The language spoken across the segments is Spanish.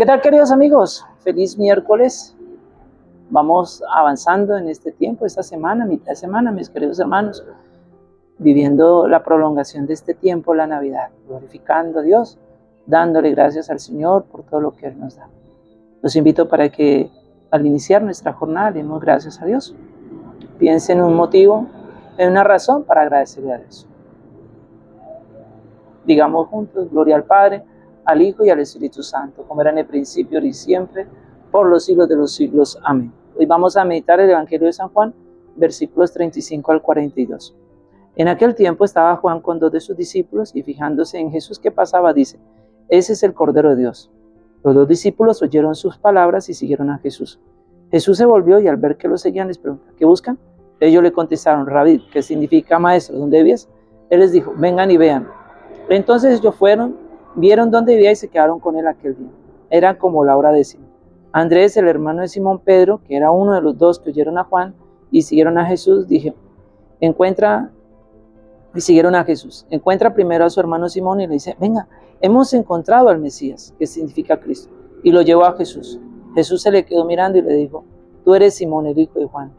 ¿Qué tal queridos amigos? Feliz miércoles. Vamos avanzando en este tiempo, esta semana, mitad de semana, mis queridos hermanos, viviendo la prolongación de este tiempo, la Navidad, glorificando a Dios, dándole gracias al Señor por todo lo que Él nos da. Los invito para que al iniciar nuestra jornada demos gracias a Dios. Piensen en un motivo, en una razón para agradecerle a Dios. Digamos juntos, gloria al Padre, al Hijo y al Espíritu Santo, como era en el principio y siempre, por los siglos de los siglos. Amén. Hoy vamos a meditar el Evangelio de San Juan, versículos 35 al 42. En aquel tiempo estaba Juan con dos de sus discípulos y fijándose en Jesús que pasaba, dice, ese es el Cordero de Dios. Los dos discípulos oyeron sus palabras y siguieron a Jesús. Jesús se volvió y al ver que lo seguían les preguntó, ¿qué buscan? Ellos le contestaron, Rabí, que significa maestro, ¿dónde vives? Él les dijo, vengan y vean. Entonces ellos fueron, vieron dónde vivía y se quedaron con él aquel día. Era como la hora décima. Andrés, el hermano de Simón Pedro, que era uno de los dos que oyeron a Juan y siguieron a Jesús, dije, encuentra, y siguieron a Jesús, encuentra primero a su hermano Simón y le dice, venga, hemos encontrado al Mesías, que significa Cristo, y lo llevó a Jesús. Jesús se le quedó mirando y le dijo, tú eres Simón, el hijo de Juan,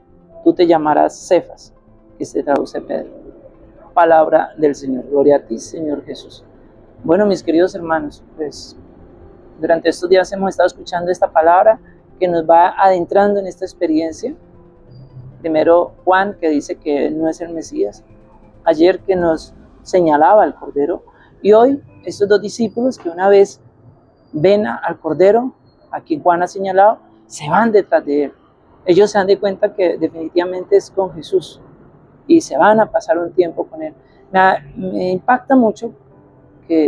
tú te llamarás Cefas, que se traduce Pedro. Palabra del Señor. Gloria a ti, Señor Jesús. Bueno, mis queridos hermanos, pues durante estos días hemos estado escuchando esta palabra que nos va adentrando en esta experiencia. Primero Juan, que dice que no es el Mesías. Ayer que nos señalaba al Cordero. Y hoy estos dos discípulos que una vez ven al Cordero, a quien Juan ha señalado, se van detrás de él. Ellos se dan de cuenta que definitivamente es con Jesús y se van a pasar un tiempo con él. Me, impacta mucho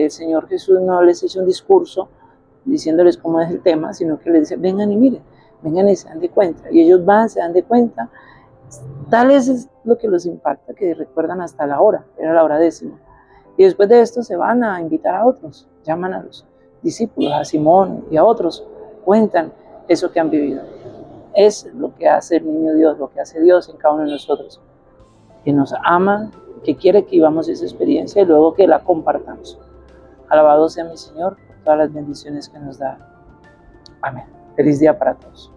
el Señor Jesús no les hizo un discurso diciéndoles cómo es el tema, sino que les dice, vengan y miren, vengan y se dan de cuenta. Y ellos van, se dan de cuenta. Tal es lo que los impacta, que recuerdan hasta la hora, era la hora décima. Y después de esto se van a invitar a otros, llaman a los discípulos, a Simón y a otros, cuentan eso que han vivido. Es lo que hace el niño Dios, lo que hace Dios en cada uno de nosotros, que nos ama, que quiere que vivamos esa experiencia y luego que la compartamos. Alabado sea mi Señor por todas las bendiciones que nos da. Amén. Feliz día para todos.